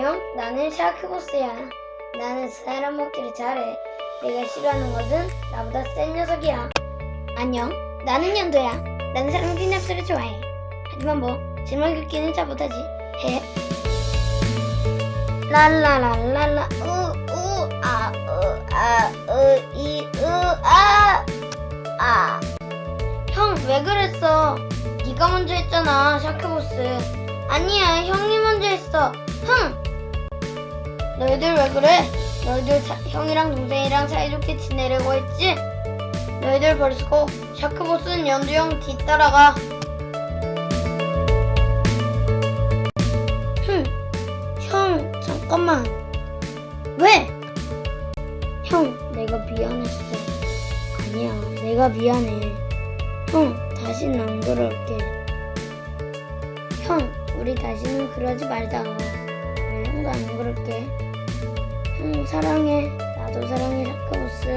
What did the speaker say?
안녕, 나는 샤크보스야. 나는 사람 먹기를 잘해. 내가 싫어하는 것은 나보다 센 녀석이야. 안녕, 나는 연도야. 나는 사람 핀납스를 좋아해. 하지만 뭐, 질문 긁기는 잘 못하지. 해. 랄라랄랄라, 우, 우, 아, 으, 아, 으, 이, 으, 아, 아. 형, 왜 그랬어? 네가 먼저 했잖아, 샤크보스. 아니야, 형이 먼저 했어. 흥! 너희들 왜 그래? 너희들 사- 형이랑 동생이랑 사이좋게 지내려고 했지? 너희들 버리고 샤크보스는 연두 형 뒤따라가. 흥! 형, 잠깐만. 왜? 형, 내가 미안했어. 아니야, 내가 미안해. 형, 다신 안 그럴게. 형, 우리 다시는 그러지 말자. 사랑해. 나도 사랑해, 샤크보스.